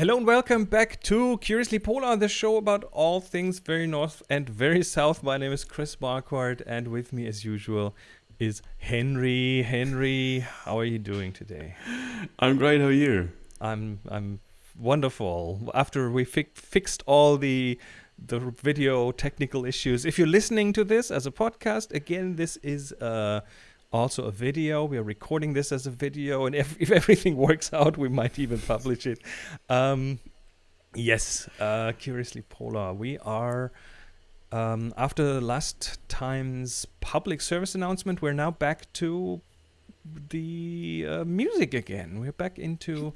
Hello and welcome back to Curiously Polar, the show about all things very north and very south. My name is Chris Marquardt, and with me, as usual, is Henry. Henry, how are you doing today? I'm great. How are you? I'm I'm wonderful. After we fi- fixed all the the video technical issues, if you're listening to this as a podcast, again, this is uh, also a video. We are recording this as a video, and if, if everything works out, we might even publish it. Um, yes, uh, curiously polar. We are. Um, after last time's public service announcement, we're now back to the uh, music again. We're back into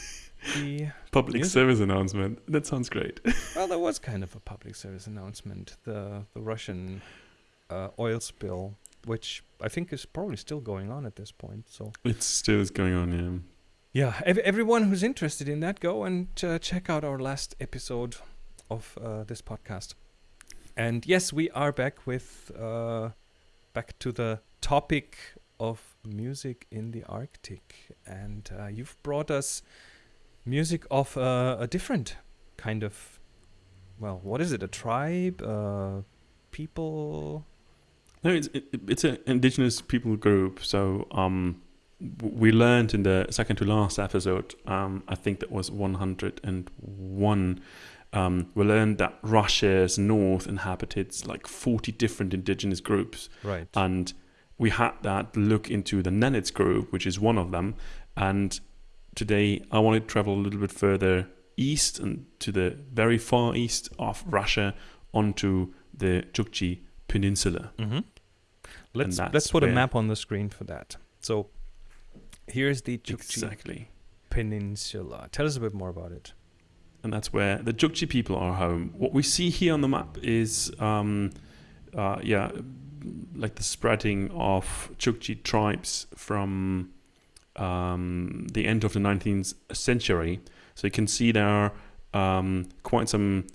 the public music. service announcement. That sounds great. well, that was kind of a public service announcement. The the Russian uh, oil spill, which I think is probably still going on at this point. So it still is going on. Yeah. yeah, ev- everyone who's interested in that, go and uh, check out our last episode of uh, this podcast. And yes, we are back with uh, back to the topic of music in the Arctic, and uh, you've brought us music of uh, a different kind of, well, what is it? A tribe, uh, people? No, it's it, it's an indigenous people group. So um, we learned in the second to last episode. Um, I think that was 101. Um, we learned that Russia's north inhabited like 40 different indigenous groups. Right. and we had that look into the Nenets group, which is one of them. And today I want to travel a little bit further east and to the very far east of Russia onto the Chukchi Peninsula. Mm-hmm. Let's let's put a map on the screen for that. So here's the Chukchi Exactly. Peninsula. Tell us a bit more about it. And that's where the Chukchi people are home. What we see here on the map is, um, uh, yeah, like the spreading of Chukchi tribes from um, the end of the 19th century. So you can see there are um, quite some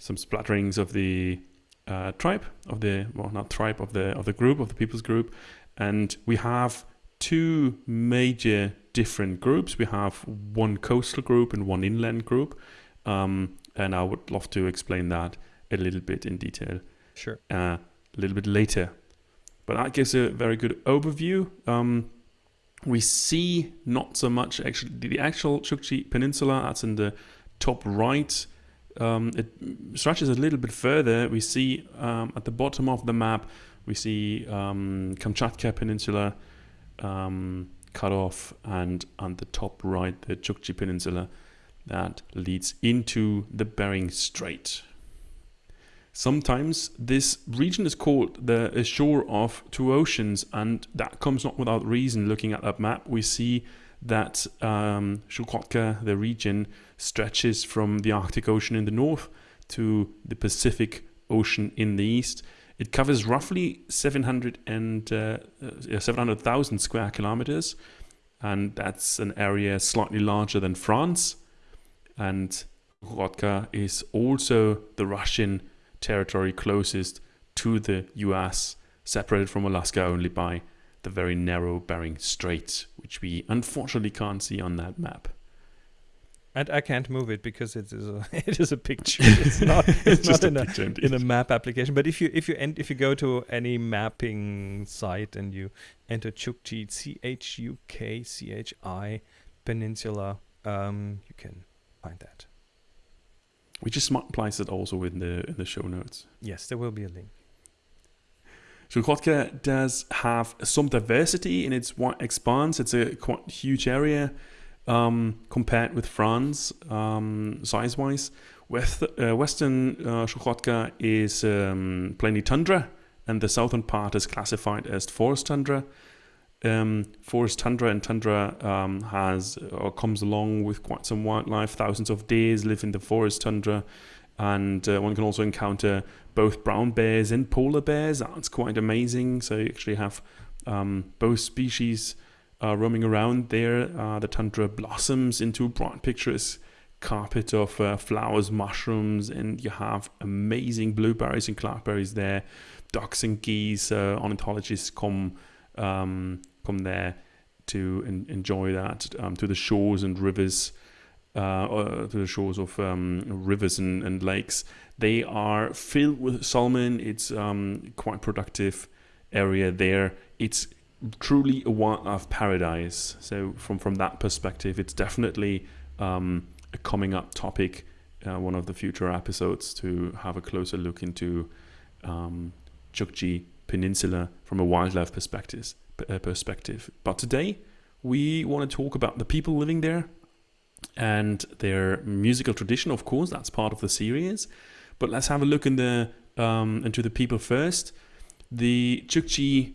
some splatterings of the uh, tribe of the well, not tribe of the of the group of the people's group, and we have two major different groups. We have one coastal group and one inland group, um, and I would love to explain that a little bit in detail Sure. uh, a little bit later. But that gives a very good overview. Um, we see not so much actually the actual Chukchi Peninsula. That's in the top right. Um, it stretches a little bit further. We see um, at the bottom of the map, we see um, Kamchatka Peninsula um, cut off, and on the top right, the Chukchi Peninsula that leads into the Bering Strait. Sometimes this region is called the shore of two oceans, and that comes not without reason. Looking at that map, we see that um, Chukotka, the region, stretches from the Arctic Ocean in the north to the Pacific Ocean in the east. It covers roughly 700 and uh, uh, 700,000 square kilometers, and that's an area slightly larger than France. And Chukotka is also the Russian territory closest to the US, separated from Alaska only by the very narrow Bering Strait, which we unfortunately can't see on that map. And I can't move it because it is a it is a picture. It's not it's, just not a in a in a map application. But if you if you end, if you go to any mapping site and you enter Chukchi C H U K C H I Peninsula, um, you can find that. We just might place it also in the in the show notes. Yes, there will be a link. Chukotka does have some diversity in its expanse. It's a quite huge area um, compared with France um, size-wise. West, uh, Western uh, Chukotka is um, plainly tundra, and the southern part is classified as forest tundra. Um, forest tundra and tundra um, has or comes along with quite some wildlife. Thousands of deers live in the forest tundra, and uh, one can also encounter both brown bears and polar bears. That's quite amazing. So you actually have um, both species uh, roaming around there. Uh, the tundra blossoms into a bright picturesque carpet of uh, flowers, mushrooms, and you have amazing blueberries and cloudberries there. Ducks and geese, uh, ornithologists come um, come there to en- enjoy that um, to the shores and rivers uh, uh, to the shores of um, rivers and, and, lakes. They are filled with salmon. It's um, quite productive area there. It's truly a wildlife paradise. So from from that perspective, it's definitely um, a coming up topic. Uh, one of the future episodes to have a closer look into um, Chukchi Peninsula from a wildlife perspective. Uh, perspective. But today we want to talk about the people living there and their musical tradition. Of course, that's part of the series. But let's have a look in the um, into the people first. The Chukchi,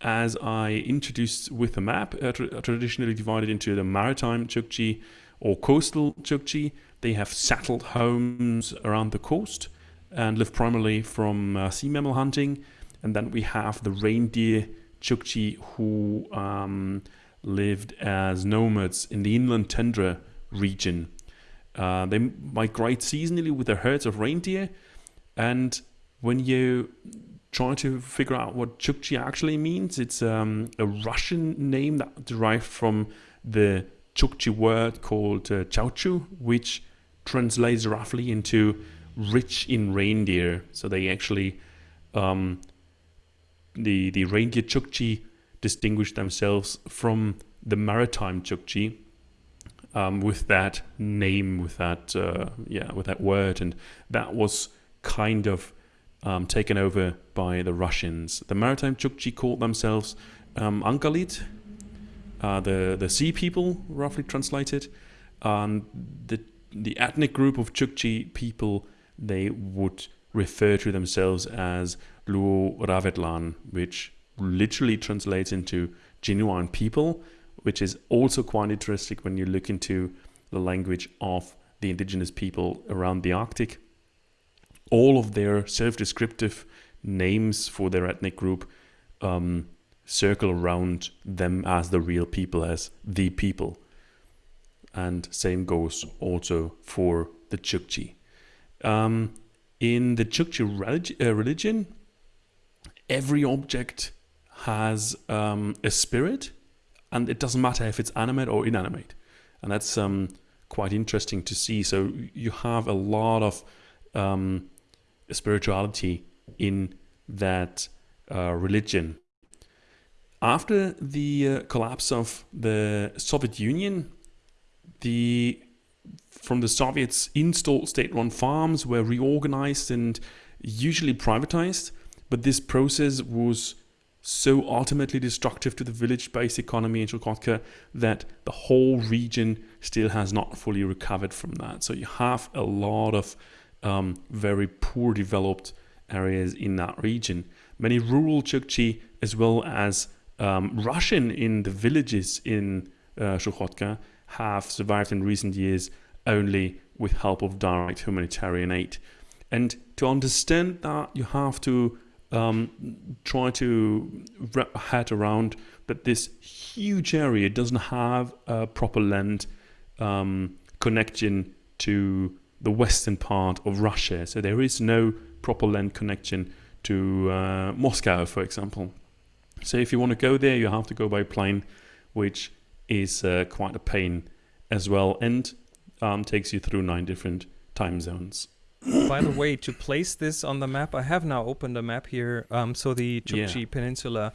as I introduced with the map, are, tra- traditionally divided into the maritime Chukchi or coastal Chukchi. They have settled homes around the coast and live primarily from uh, sea mammal hunting. And then we have the reindeer Chukchi who um, lived as nomads in the inland tundra region. Uh, they migrate seasonally with their herds of reindeer. And when you try to figure out what Chukchi actually means, it's um, a Russian name that derived from the Chukchi word called uh, Chauchu, which translates roughly into rich in reindeer. So they actually, um, the, the reindeer Chukchi distinguish themselves from the maritime Chukchi um, with that name, with that uh, yeah, with that word, and that was kind of um, taken over by the Russians. The maritime Chukchi called themselves um, uh, the the sea people, roughly translated. Um, the the ethnic group of Chukchi people they would refer to themselves as Luoravetlan, which literally translates into genuine people, which is also quite interesting when you look into the language of the indigenous people around the Arctic. All of their self descriptive names for their ethnic group um, circle around them as the real people, as the people. And same goes also for the Chukchi. Um, in the Chukchi uh, religion, every object has um, a spirit, and it doesn't matter if it's animate or inanimate, and that's um, quite interesting to see. So you have a lot of um, spirituality in that uh, religion. After the uh, collapse of the Soviet Union, the from the Soviets installed state-run farms were reorganized and usually privatized, but this process was so ultimately destructive to the village-based economy in Chukotka that the whole region still has not fully recovered from that. So you have a lot of um, very poor developed areas in that region. Many rural Chukchi as well as um, Russian in the villages in uh, have survived in recent years only with help of direct humanitarian aid. And to understand that, you have to um, try to wrap a head around that this huge area doesn't have a proper land um, connection to the western part of Russia. So there is no proper land connection to uh, Moscow, for example. So if you want to go there, you have to go by plane, which is uh, quite a pain as well, and um, takes you through nine different time zones. By the way, to place this on the map, I have now opened a map here. Um, so the Chukchi yeah. Peninsula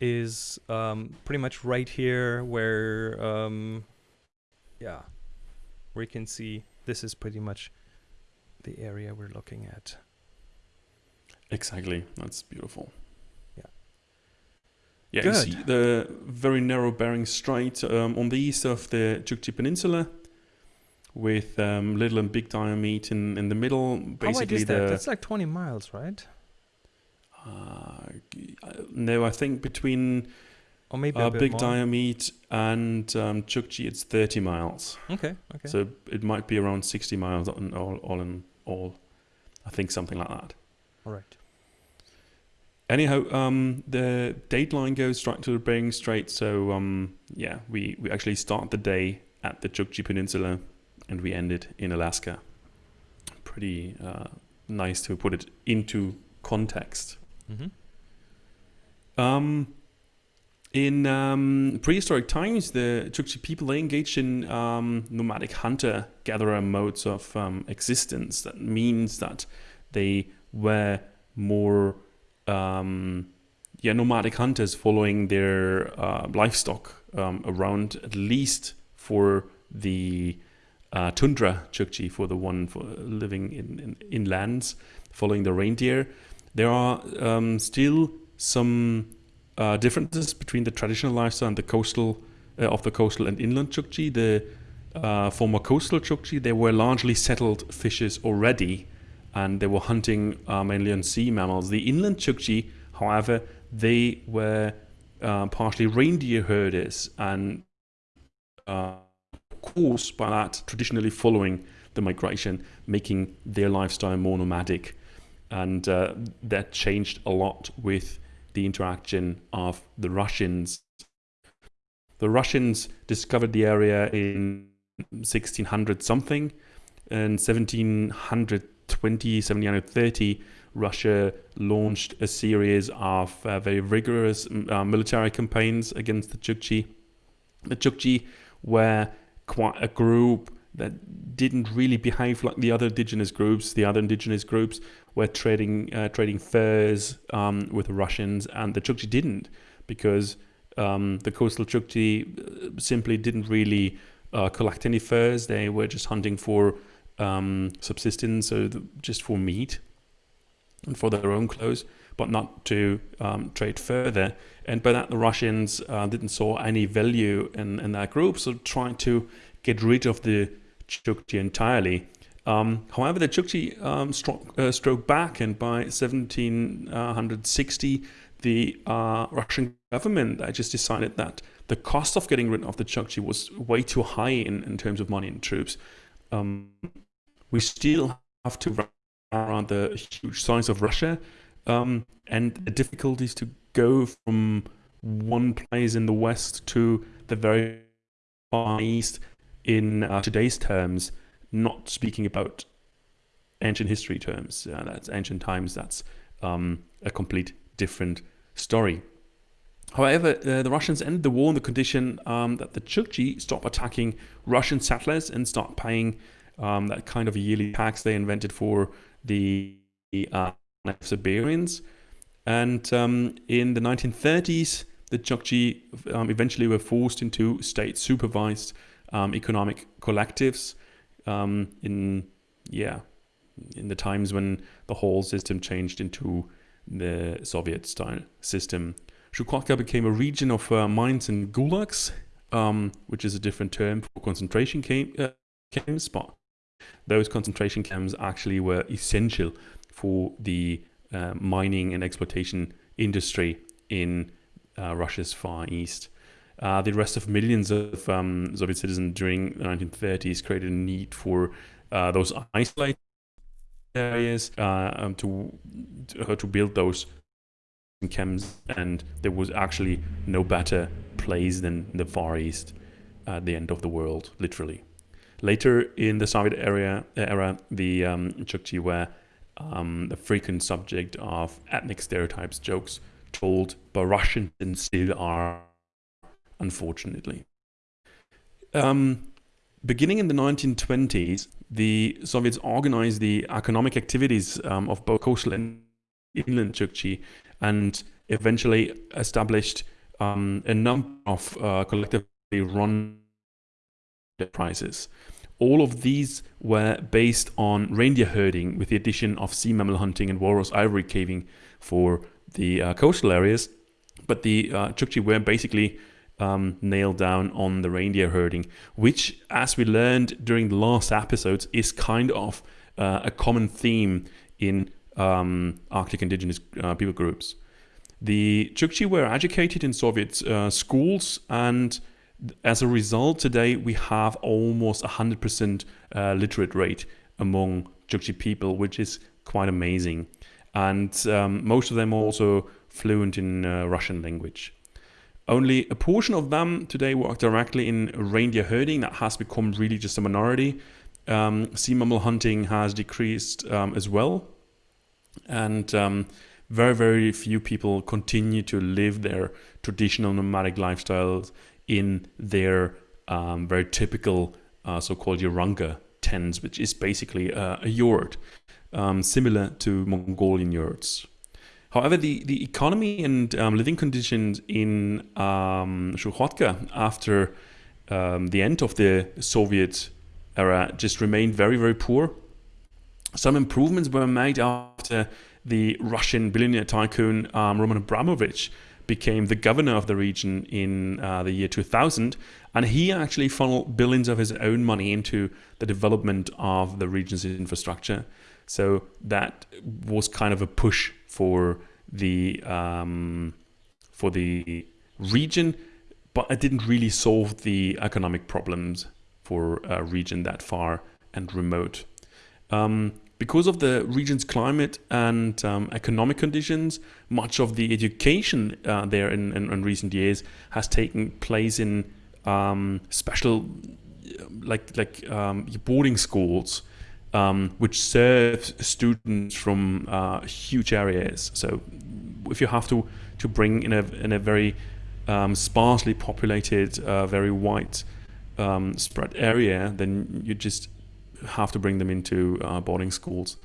is um, pretty much right here, where um, yeah, we can see this is pretty much the area we're looking at. Exactly, that's beautiful. Yeah. Yeah, Good. you see the very narrow Bering Strait um, on the east of the Chukchi Peninsula with um, little and big Diomede in, in the middle. Basically, How wide is that? That's like 20 miles, right? Uh, no, I think between or maybe uh, big Diomede and um, Chukchi, it's 30 miles. Okay, okay. So it might be around 60 miles on all, all in all. I think something like that. All right. Anyhow, um, the date line goes straight to the Bering Strait. So um, yeah, we, we actually start the day at the Chukchi Peninsula and we ended in Alaska. Pretty uh, nice to put it into context. Mm-hmm. Um, in um, prehistoric times, the Chukchi people they engaged in um, nomadic hunter-gatherer modes of um, existence. That means that they were more um, yeah, nomadic hunters following their uh, livestock um, around at least for the uh, tundra Chukchi, for the one for living in, in inlands, following the reindeer. There are um, still some uh, differences between the traditional lifestyle and the coastal uh, of the coastal and inland Chukchi. The uh, former coastal Chukchi, they were largely settled fishers already, and they were hunting uh, mainly on sea mammals. The inland Chukchi, however, they were uh, partially reindeer herders and uh, course by that traditionally following the migration, making their lifestyle more nomadic. And uh, that changed a lot with the interaction of the Russians. The Russians discovered the area in 1600 something. And in 1720, 1730, Russia launched a series of uh, very rigorous uh, military campaigns against the Chukchi. The Chukchi were quite a group that didn't really behave like the other indigenous groups. The other indigenous groups were trading uh, trading furs um, with the Russians, and the Chukchi didn't because um, the coastal Chukchi uh, simply didn't really uh, collect any furs. They were just hunting for um, subsistence, so the, just for meat and for their own clothes, but not to um, trade further. And by that, the Russians uh, didn't saw any value in, in that group, so trying to get rid of the Chukchi entirely. Um, however, the Chukchi um, uh, back, and by 1760, the uh, Russian government just decided that the cost of getting rid of the Chukchi was way too high in, in terms of money and troops. Um, we still have to run around the huge size of Russia um, and the difficulties to go from one place in the west to the very far east in uh, today's terms, not speaking about ancient history terms. Uh, that's ancient times. That's um, a complete different story. However, uh, the Russians ended the war on the condition um, that the Chukchi stop attacking Russian settlers and start paying um, that kind of yearly tax they invented for the uh, Siberians. And um, in the 1930s, the Chukchi um, eventually were forced into state-supervised um, economic collectives um, in yeah in the times when the whole system changed into the Soviet style system. Chukotka became a region of uh, mines and gulags, um, which is a different term for concentration camp, uh, camps, but those concentration camps actually were essential for the uh, mining and exploitation industry in uh, Russia's Far East. Uh, the arrest of millions of um, Soviet citizens during the 1930s created a need for uh, those isolated areas uh, um, to uh, to build those camps, and there was actually no better place than the Far East at the end of the world, literally. Later in the Soviet era, era the um, Chukchi were um, a frequent subject of ethnic stereotypes, jokes told by Russians and still are unfortunately. Um, beginning in the 1920s, the Soviets organized the economic activities um, of both coastal and inland Chukchi and eventually established um, a number of uh, collectively run enterprises. All of these were based on reindeer herding with the addition of sea mammal hunting and walrus ivory caving for the uh, coastal areas. But the uh, Chukchi were basically um, nailed down on the reindeer herding, which, as we learned during the last episodes, is kind of uh, a common theme in um, Arctic indigenous uh, people groups. The Chukchi were educated in Soviet uh, schools, and as a result, today we have almost 100% uh, literate rate among Chukchi people, which is quite amazing. And um, most of them are also fluent in uh, Russian language. Only a portion of them today work directly in reindeer herding. That has become really just a minority. Um, sea mammal hunting has decreased um, as well. And um, very, very few people continue to live their traditional nomadic lifestyles in their um, very typical uh, so-called Yaranga tents, which is basically a, a yurt, um, similar to Mongolian yurts. However, the, the economy and um, living conditions in um, after um, the end of the Soviet era just remained very, very poor. Some improvements were made after the Russian billionaire tycoon um, Roman Abramovich became the governor of the region in uh, the year 2000. And he actually funneled billions of his own money into the development of the region's infrastructure. So that was kind of a push for the um, for the region, but it didn't really solve the economic problems for a region that far and remote. Um, because of the region's climate and um, economic conditions, much of the education uh, there in, in, in, recent years has taken place in um, special, like like um, boarding schools um, which serve students from uh, huge areas. So if you have to to bring in a in a very um, sparsely populated, uh, very white um, spread area, then you just have to bring them into uh, boarding schools.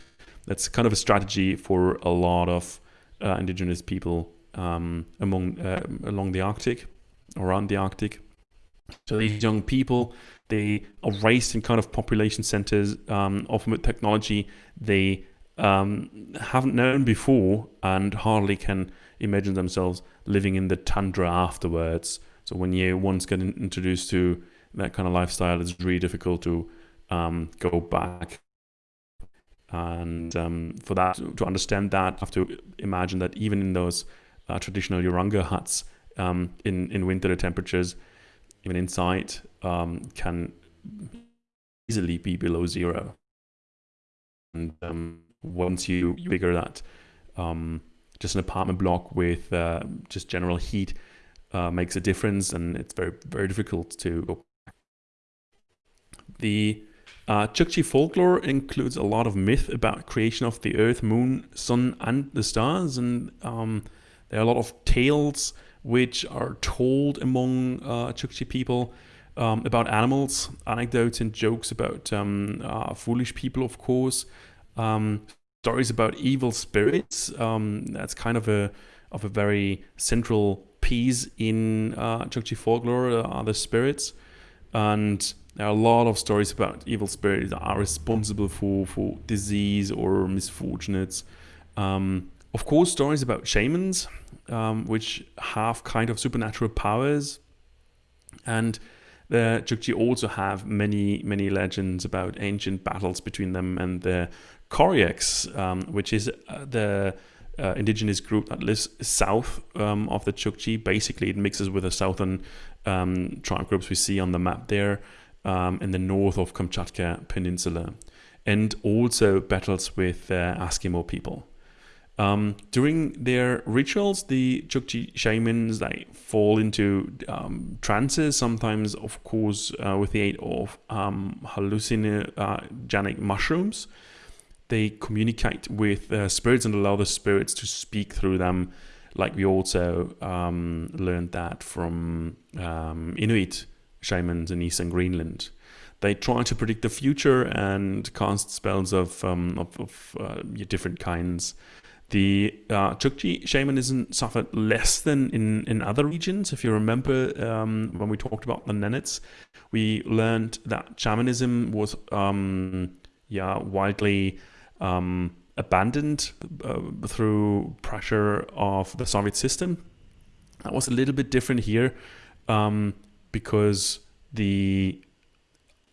That's kind of a strategy for a lot of uh, indigenous people um, among uh, along the Arctic, around the Arctic. So these young people they are raised in kind of population centers, um, often with technology they um, haven't known before and hardly can imagine themselves living in the tundra afterwards. So when you once get introduced to that kind of lifestyle, it's really difficult to um, go back. And um, for that to understand that, I have to imagine that even in those uh, traditional Yaranga huts um, in in winter the temperatures, even inside, um, can easily be below zero. And um, once you figure that um, just an apartment block with uh, just general heat uh, makes a difference, and it's very very difficult to go. The uh, Chukchi folklore includes a lot of myth about creation of the earth, moon, sun, and the stars, and um, there are a lot of tales which are told among uh, Chukchi people um, about animals, anecdotes and jokes about um, uh, foolish people, of course. Um, stories about evil spirits. Um, that's kind of a of a very central piece in uh, Chukchi folklore. Uh, the spirits, and there are a lot of stories about evil spirits that are responsible for for disease or misfortunates. Um, of course, stories about shamans, um, which have kind of supernatural powers, and the Chukchi also have many, many legends about ancient battles between them and the Koryaks, um, which is uh, the uh, indigenous group that lives south um, of the Chukchi. Basically, it mixes with the southern um, tribe groups we see on the map there um, in the north of Kamchatka Peninsula, and also battles with uh, Eskimo people. Um, during their rituals, the Chukchi shamans they fall into um, trances, sometimes, of course, uh, with the aid of um, hallucinogenic mushrooms. They communicate with uh, spirits and allow the spirits to speak through them, like we also um, learned that from um, Inuit shamans in eastern Greenland. They try to predict the future and cast spells of, um, of, of uh, different kinds. The uh, Chukchi shamanism suffered less than in, in other regions. If you remember um, when we talked about the Nenets, we learned that shamanism was um, yeah widely um, abandoned uh, through pressure of the Soviet system. That was a little bit different here um, because the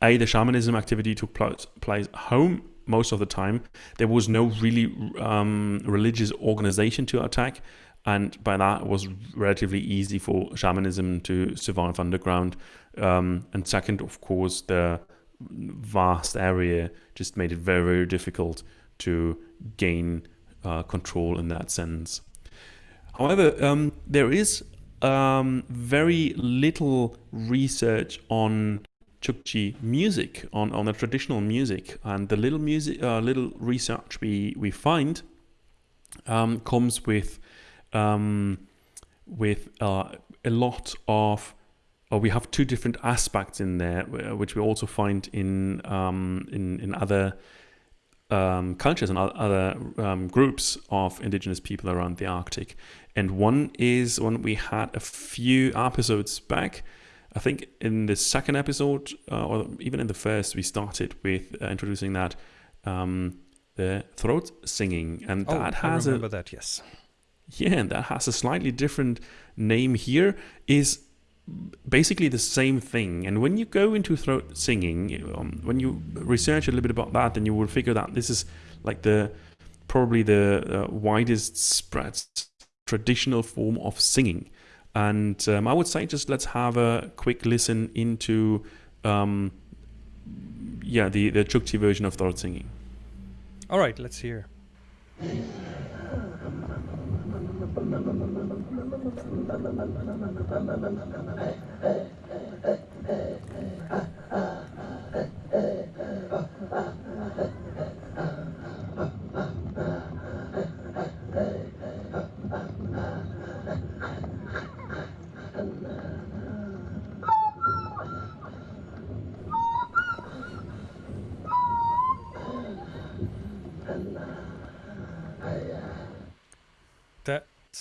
a the shamanism activity took place home most of the time. There was no really um, religious organization to attack, and by that it was relatively easy for shamanism to survive underground. Um, and second, of course, the vast area just made it very, very difficult to gain uh, control in that sense. However, um, there is um, very little research on Chukchi music, on, on the traditional music. And the little music, uh, little research we, we find um, comes with um, with uh, a lot of. Or we have two different aspects in there, uh, which we also find in um, in in other um, cultures and other um, groups of indigenous people around the Arctic. And one is one we had a few episodes back. I think in the second episode, uh, or even in the first, we started with uh, introducing that um, the throat singing, and Oh, that I remember a that. Yes. yeah, and that has a slightly different name here. Is basically the same thing. And when you go into throat singing, um, when you research a little bit about that, then you will figure that this is like the probably the uh, widest spread traditional form of singing. And um, I would say just let's have a quick listen into um, yeah the the Chukchi version of throat singing. All right. Let's hear. Hey, hey, hey, hey, hey, hey, hey.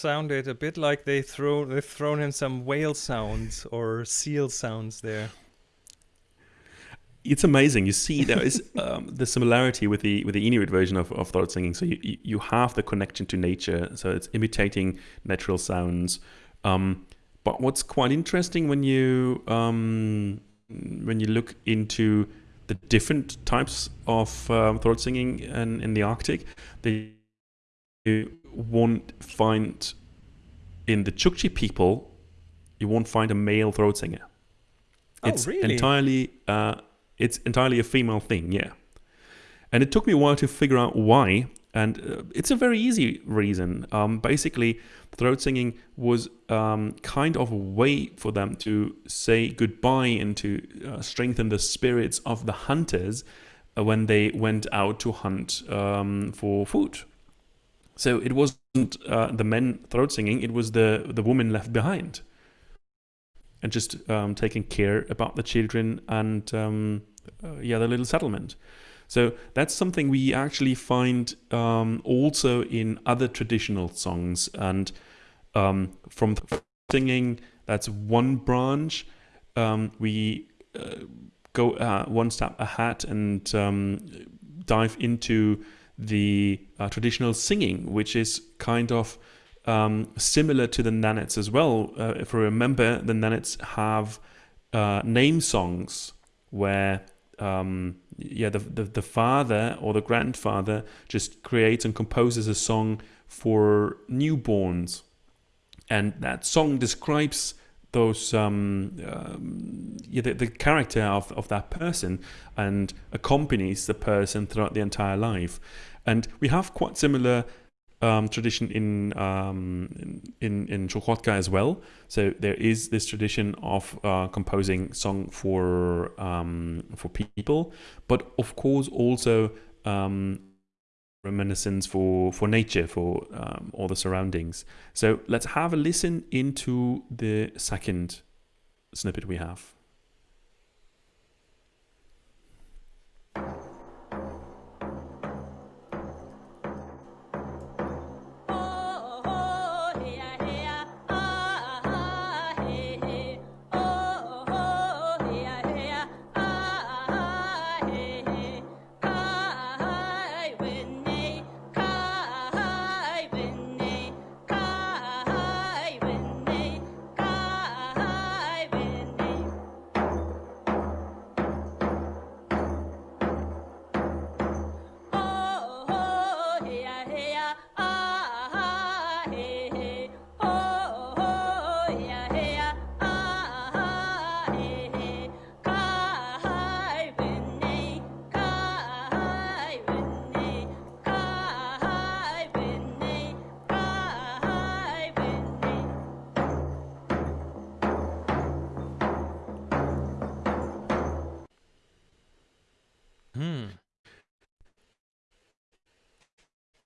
Sounded a bit like they throw they've thrown in some whale sounds or seal sounds there. it's amazing. You see, there is um, the similarity with the with the Inuit version of, of throat singing. So you you- have the connection to nature. So it's imitating natural sounds. Um, but what's quite interesting when you um, when you look into the different types of um, throat singing in, in the Arctic, you won't find in the Chukchi people, you won't find a male throat singer. Oh, it's really? entirely uh, it's entirely a female thing, yeah. And it took me a while to figure out why, and uh, it's a very easy reason. Um, basically, throat singing was um, kind of a way for them to say goodbye and to uh, strengthen the spirits of the hunters when they went out to hunt um, for food. So it wasn't uh, the men throat singing; it was the the woman left behind and just um, taking care about the children and um, uh, yeah, the little settlement. So that's something we actually find um, also in other traditional songs and um, from singing. That's one branch. Um, we uh, go uh, one step ahead and um, dive into the uh, traditional singing, which is kind of um, similar to the Nenets as well. Uh, if you remember, the Nenets have uh, name songs where um, yeah, the, the the father or the grandfather just creates and composes a song for newborns, and that song describes those um, um, yeah, the, the character of, of that person and accompanies the person throughout the entire life. And we have quite similar um, tradition in um, in in Chukotka as well. So there is this tradition of uh, composing song for um, for people, but of course also um, reminiscence for for nature, for um, all the surroundings. So let's have a listen into the second snippet we have.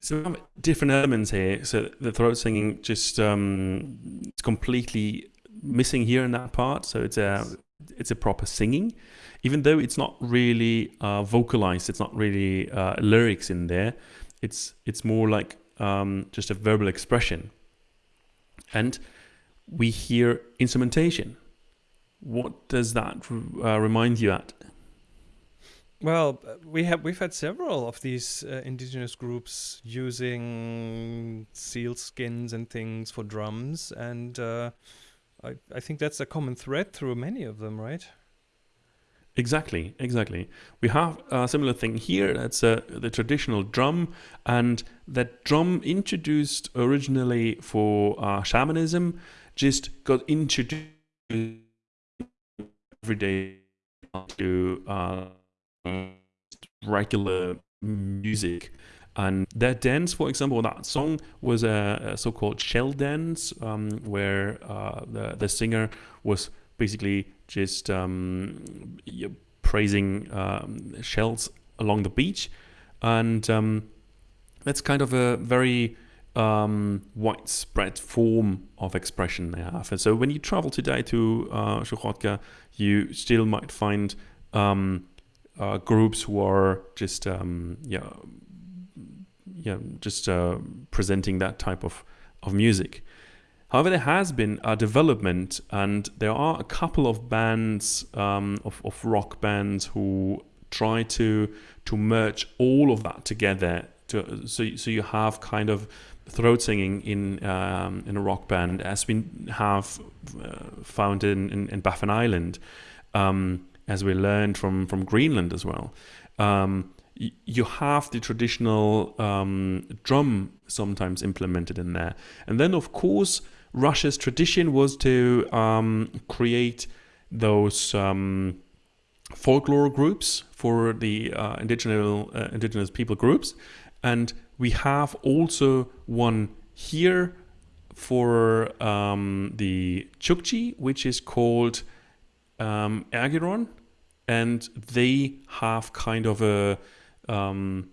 So different elements here. So the throat singing just um, it's completely missing here in that part. So it's a it's a proper singing, even though it's not really uh, vocalized. It's not really uh, lyrics in there. It's it's more like um, just a verbal expression. And we hear instrumentation. What does that uh, remind you at? Well, we have we've had several of these uh, indigenous groups using seal skins and things for drums, and uh, I I think that's a common thread through many of them, right? Exactly, exactly. We have a similar thing here. That's uh, the traditional drum, and that drum introduced originally for uh, shamanism, just got introduced every day to uh, regular music. And that dance, for example, that song was a, a so-called shell dance, um, where uh, the the singer was basically just um, praising um, shells along the beach, and um, that's kind of a very um, widespread form of expression they have. And so when you travel today to uh, you still might find um, uh, groups who are just um, yeah yeah just uh, presenting that type of of music. However, there has been a development, and there are a couple of bands um, of, of rock bands who try to to merge all of that together. To, so so you have kind of throat singing in um, in a rock band, as we have uh, found in, in, in Baffin Island, um, as we learned from from Greenland as well. Um, you have the traditional um, drum sometimes implemented in there, and then of course Russia's tradition was to um, create those um, folklore groups for the uh, indigenous uh, indigenous people groups, and we have also one here for um, the Chukchi, which is called um, and they have kind of a um,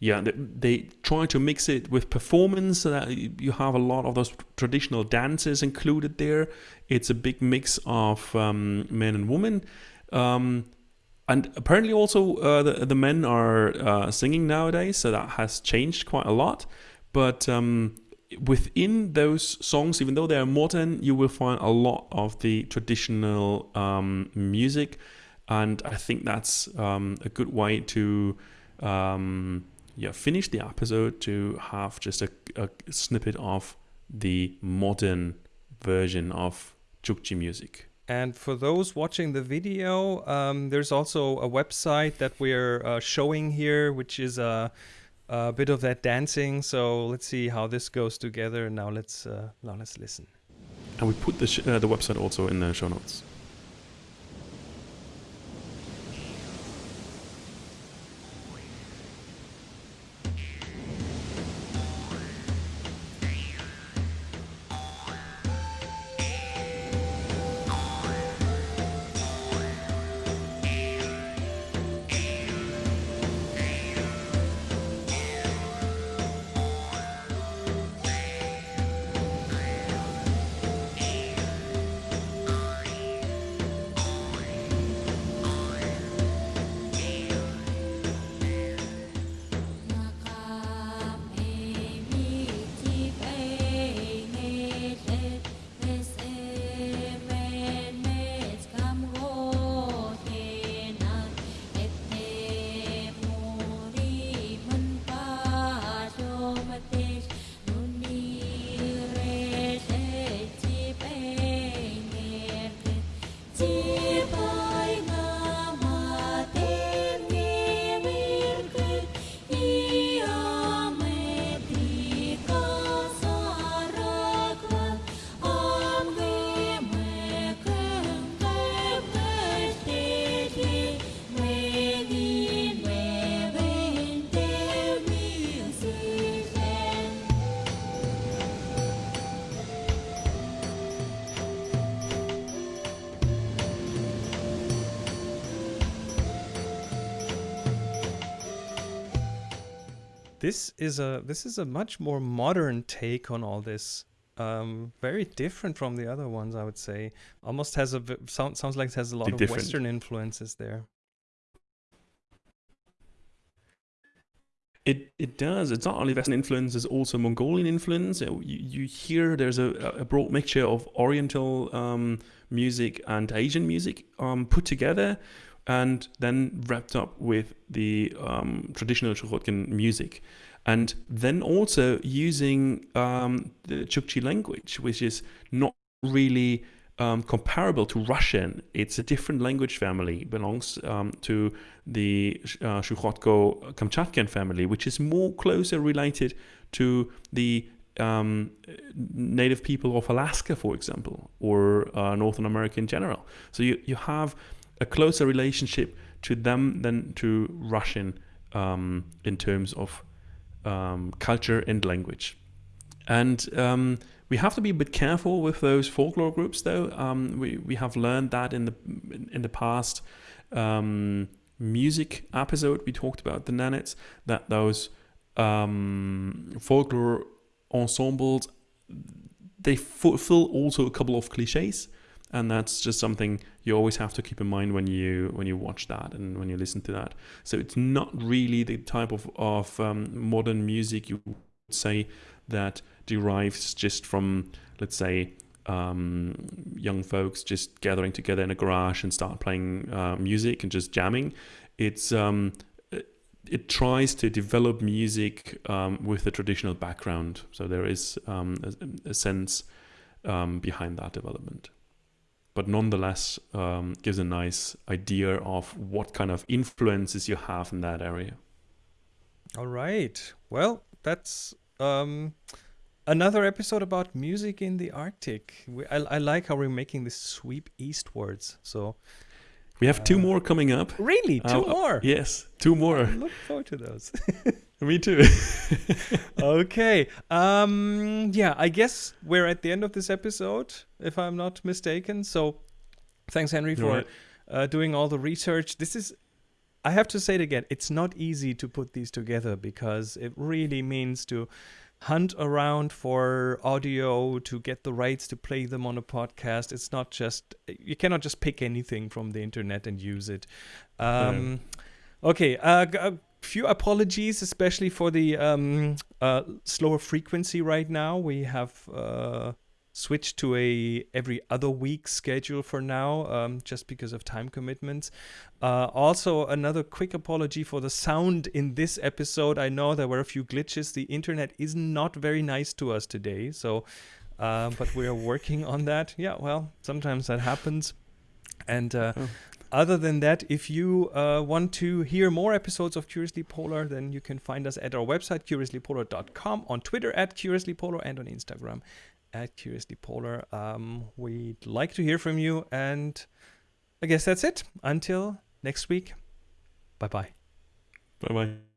yeah, they, they, try to mix it with performance so that you have a lot of those traditional dances included there. It's a big mix of um, men and women. Um, and apparently also uh, the, the men are uh, singing nowadays, so that has changed quite a lot. But um, within those songs, even though they are modern, you will find a lot of the traditional um, music. And I think that's um, a good way to um, yeah, finish the episode to have just a, a snippet of the modern version of Chukchi music. And for those watching the video, um, there's also a website that we're uh, showing here, which is a, a, bit of that dancing. So let's see how this goes together. Now let's uh, now let's listen. And we put the uh, the website also in the show notes. This is a this is a much more modern take on all this. Um, very different from the other ones, I would say. Almost has a sound, sounds like it has a lot of different. Western influences there. It it does. It's not only Western influence; it's also Mongolian influence. You, you hear there's a, a broad mixture of Oriental um, music and Asian music um, put together, and then wrapped up with the um, traditional Chukhotkin music, and then also using um, the Chukchi language, which is not really um, comparable to Russian. It's a different language family, belongs um, to the uh, Chukotko Kamchatkan family, which is more closer related to the um, native people of Alaska, for example, or uh, Northern America in general. So you, you have a closer relationship to them than to Russian um, in terms of um, culture and language. And um, we have to be a bit careful with those folklore groups, though. Um, we we have learned that in the in the past um, music episode we talked about the Nenets that those um, folklore ensembles they fulfill also a couple of cliches, and that's just something you always have to keep in mind when you when you watch that and when you listen to that. So it's not really the type of of um, modern music you would say that derives just from, let's say, um, young folks just gathering together in a garage and start playing uh, music and just jamming. It's um, it, tries to develop music um, with a traditional background, so there is um, a, a sense um, behind that development. But nonetheless, um, gives a nice idea of what kind of influences you have in that area. All right. Well, that's um, another episode about music in the Arctic. We, I, I like how we're making this sweep eastwards. So We have two Uh, more coming up. really, two Uh, more. Yes, two more. I look forward to those. Me too. okay. Um. Yeah. I guess we're at the end of this episode, if I'm not mistaken. So, thanks, Henry, for Right. uh, doing all the research. This is, I have to say it again, it's not easy to put these together because it really means to hunt around for audio to get the rights to play them on a podcast. It's not just, you cannot just pick anything from the internet and use it. Um, Okay, uh, a few apologies, especially for the um, uh, slower frequency right now. We have uh, switched to a every other week schedule for now, um, just because of time commitments. Uh, also, another quick apology for the sound in this episode. I know there were a few glitches. The internet is not very nice to us today, so uh, but we are working on that. Yeah, well, sometimes that happens. And uh, Oh. Other than that, if you uh, want to hear more episodes of Curiously Polar, then you can find us at our website, curiouslypolar.com, on Twitter at curiouslypolar, and on Instagram at curiouslypolar. Um, we'd like to hear from you, and I guess that's it. Until next week, bye bye. Bye bye.